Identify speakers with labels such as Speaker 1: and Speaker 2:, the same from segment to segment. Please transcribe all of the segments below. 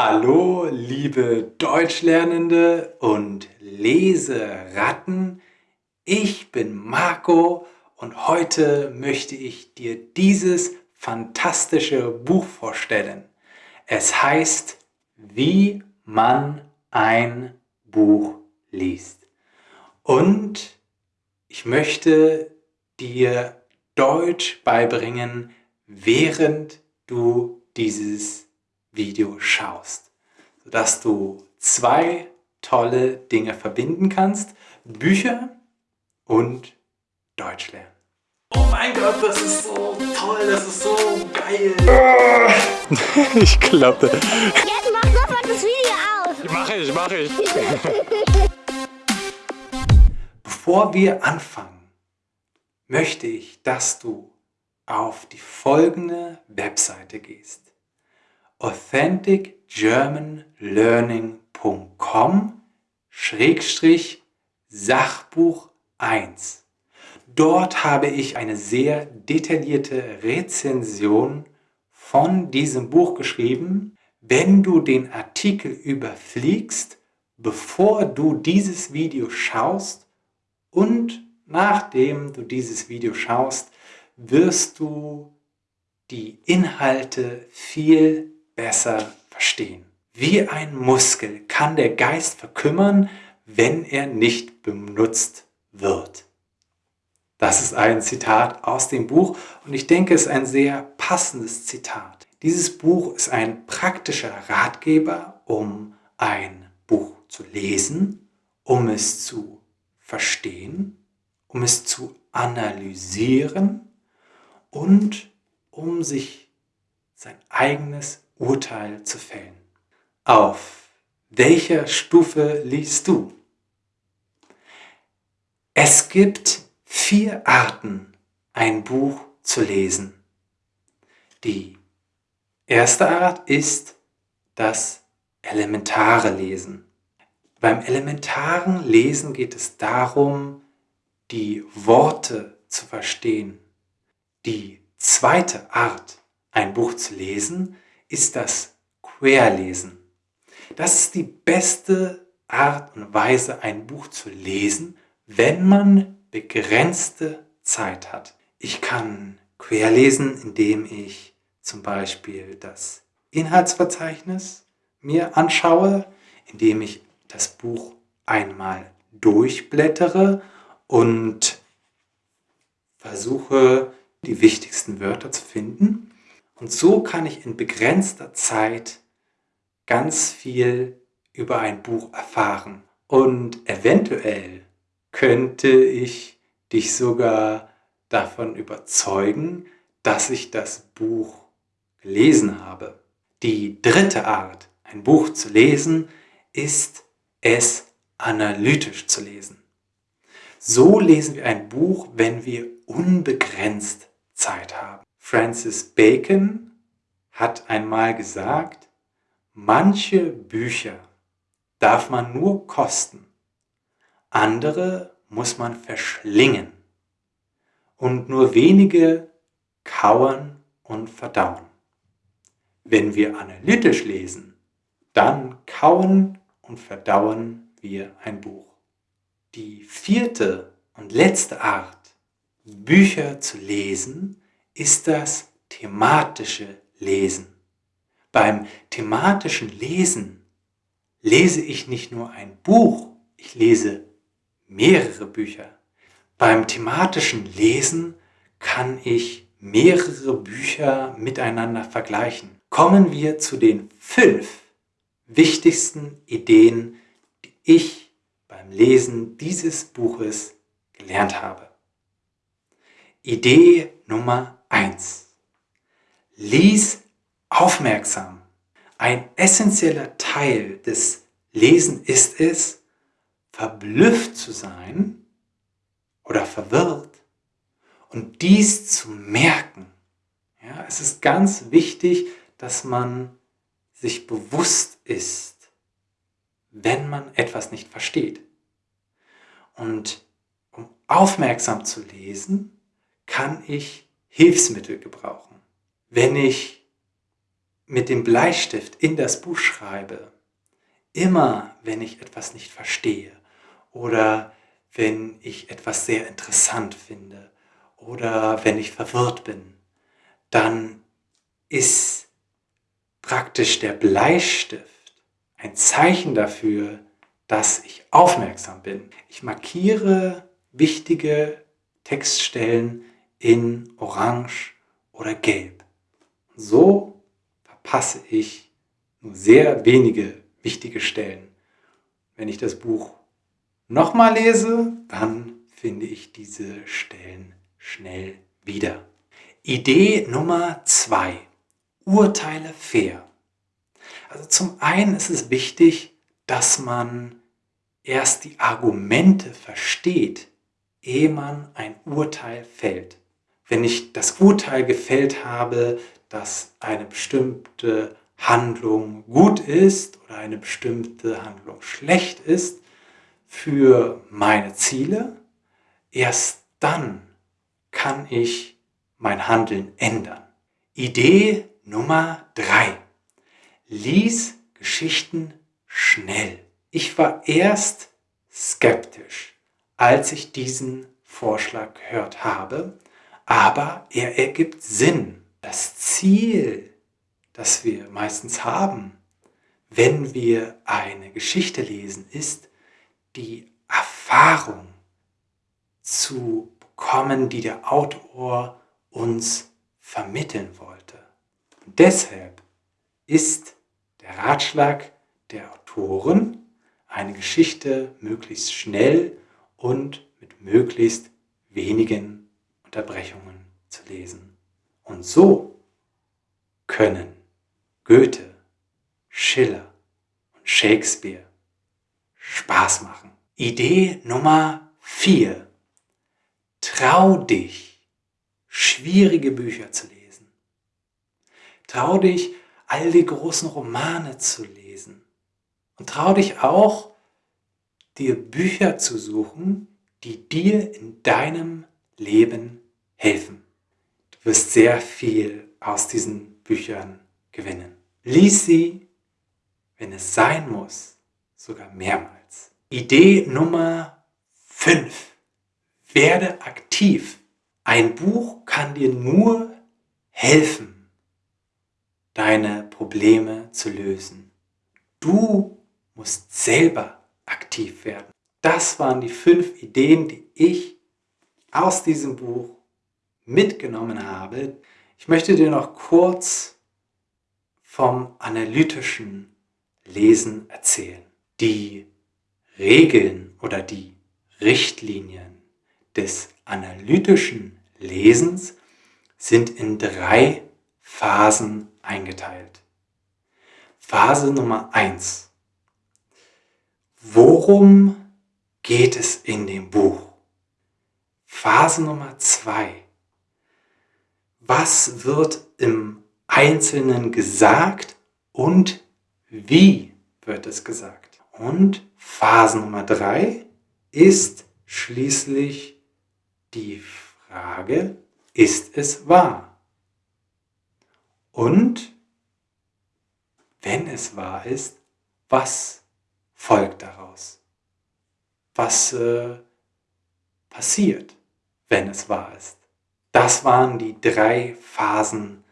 Speaker 1: Hallo, liebe Deutschlernende und Leseratten. Ich bin Marco und heute möchte ich dir dieses fantastische Buch vorstellen. Es heißt Wie man ein Buch liest. Und ich möchte dir Deutsch beibringen, während du dieses Video schaust, sodass du zwei tolle Dinge verbinden kannst, Bücher und Deutsch lernen. Oh mein Gott, das ist so toll, das ist so geil.
Speaker 2: ich klappe.
Speaker 3: Jetzt mach sofort das Video aus.
Speaker 2: Mach ich, mach ich.
Speaker 1: Bevor wir anfangen, möchte ich, dass du auf die folgende Webseite gehst authenticgermanlearning.com Schrägstrich Sachbuch 1. Dort habe ich eine sehr detaillierte Rezension von diesem Buch geschrieben. Wenn du den Artikel überfliegst, bevor du dieses Video schaust und nachdem du dieses Video schaust, wirst du die Inhalte viel besser verstehen. Wie ein Muskel kann der Geist verkümmern, wenn er nicht benutzt wird. Das ist ein Zitat aus dem Buch und ich denke, es ist ein sehr passendes Zitat. Dieses Buch ist ein praktischer Ratgeber, um ein Buch zu lesen, um es zu verstehen, um es zu analysieren und um sich sein eigenes Urteil zu fällen. Auf welcher Stufe liest du? Es gibt vier Arten, ein Buch zu lesen. Die erste Art ist das elementare Lesen. Beim elementaren Lesen geht es darum, die Worte zu verstehen. Die zweite Art, ein Buch zu lesen, ist das Querlesen. Das ist die beste Art und Weise, ein Buch zu lesen, wenn man begrenzte Zeit hat. Ich kann querlesen, indem ich zum Beispiel das Inhaltsverzeichnis mir anschaue, indem ich das Buch einmal durchblättere und versuche, die wichtigsten Wörter zu finden. Und so kann ich in begrenzter Zeit ganz viel über ein Buch erfahren. Und eventuell könnte ich dich sogar davon überzeugen, dass ich das Buch gelesen habe. Die dritte Art, ein Buch zu lesen, ist es analytisch zu lesen. So lesen wir ein Buch, wenn wir unbegrenzt Zeit haben. Francis Bacon hat einmal gesagt, manche Bücher darf man nur kosten, andere muss man verschlingen und nur wenige kauern und verdauen. Wenn wir analytisch lesen, dann kauen und verdauen wir ein Buch. Die vierte und letzte Art, Bücher zu lesen, ist das thematische Lesen. Beim thematischen Lesen lese ich nicht nur ein Buch, ich lese mehrere Bücher. Beim thematischen Lesen kann ich mehrere Bücher miteinander vergleichen. Kommen wir zu den fünf wichtigsten Ideen, die ich beim Lesen dieses Buches gelernt habe. Idee Nummer 1. Lies aufmerksam. Ein essentieller Teil des Lesen ist es, verblüfft zu sein oder verwirrt und dies zu merken. Ja, es ist ganz wichtig, dass man sich bewusst ist, wenn man etwas nicht versteht. Und um aufmerksam zu lesen, kann ich Hilfsmittel gebrauchen. Wenn ich mit dem Bleistift in das Buch schreibe, immer wenn ich etwas nicht verstehe oder wenn ich etwas sehr interessant finde oder wenn ich verwirrt bin, dann ist praktisch der Bleistift ein Zeichen dafür, dass ich aufmerksam bin. Ich markiere wichtige Textstellen in Orange oder Gelb. So verpasse ich nur sehr wenige wichtige Stellen. Wenn ich das Buch nochmal lese, dann finde ich diese Stellen schnell wieder. Idee Nummer zwei: Urteile fair. Also zum einen ist es wichtig, dass man erst die Argumente versteht, ehe man ein Urteil fällt. Wenn ich das Urteil gefällt habe, dass eine bestimmte Handlung gut ist oder eine bestimmte Handlung schlecht ist für meine Ziele, erst dann kann ich mein Handeln ändern. Idee Nummer drei: Lies Geschichten schnell. Ich war erst skeptisch, als ich diesen Vorschlag gehört habe, aber er ergibt Sinn. Das Ziel, das wir meistens haben, wenn wir eine Geschichte lesen, ist die Erfahrung zu bekommen, die der Autor uns vermitteln wollte. Und deshalb ist der Ratschlag der Autoren, eine Geschichte möglichst schnell und mit möglichst wenigen Unterbrechungen zu lesen. Und so können Goethe, Schiller und Shakespeare Spaß machen. Idee Nummer 4. Trau dich, schwierige Bücher zu lesen. Trau dich, all die großen Romane zu lesen. Und trau dich auch, dir Bücher zu suchen, die dir in deinem Leben helfen. Du wirst sehr viel aus diesen Büchern gewinnen. Lies sie, wenn es sein muss, sogar mehrmals. Idee Nummer 5. Werde aktiv. Ein Buch kann dir nur helfen, deine Probleme zu lösen. Du musst selber aktiv werden. Das waren die fünf Ideen, die ich aus diesem Buch mitgenommen habe. Ich möchte dir noch kurz vom analytischen Lesen erzählen. Die Regeln oder die Richtlinien des analytischen Lesens sind in drei Phasen eingeteilt. Phase Nummer eins Worum geht es in dem Buch? Phase Nummer zwei. Was wird im Einzelnen gesagt und wie wird es gesagt? Und Phase Nummer drei ist schließlich die Frage, ist es wahr? Und wenn es wahr ist, was folgt daraus? Was äh, passiert, wenn es wahr ist? Das waren die drei Phasen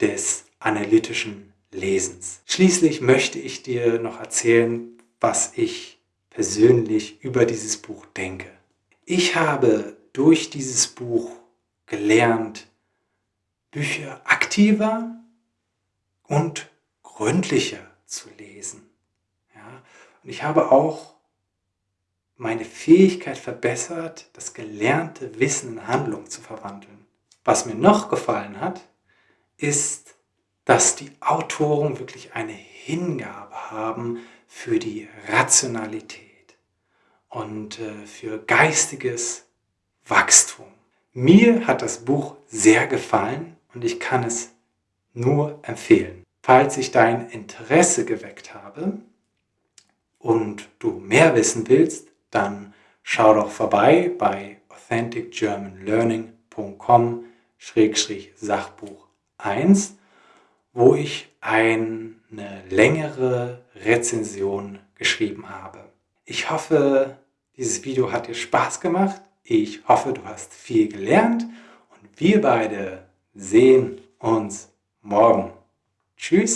Speaker 1: des analytischen Lesens. Schließlich möchte ich dir noch erzählen, was ich persönlich über dieses Buch denke. Ich habe durch dieses Buch gelernt, Bücher aktiver und gründlicher zu lesen. Und ich habe auch meine Fähigkeit verbessert, das gelernte Wissen in Handlung zu verwandeln. Was mir noch gefallen hat, ist, dass die Autoren wirklich eine Hingabe haben für die Rationalität und äh, für geistiges Wachstum. Mir hat das Buch sehr gefallen und ich kann es nur empfehlen. Falls ich dein Interesse geweckt habe, und du mehr wissen willst, dann schau doch vorbei bei authenticgermanlearning.com-sachbuch 1, wo ich eine längere Rezension geschrieben habe. Ich hoffe, dieses Video hat dir Spaß gemacht. Ich hoffe, du hast viel gelernt und wir beide sehen uns morgen. Tschüss!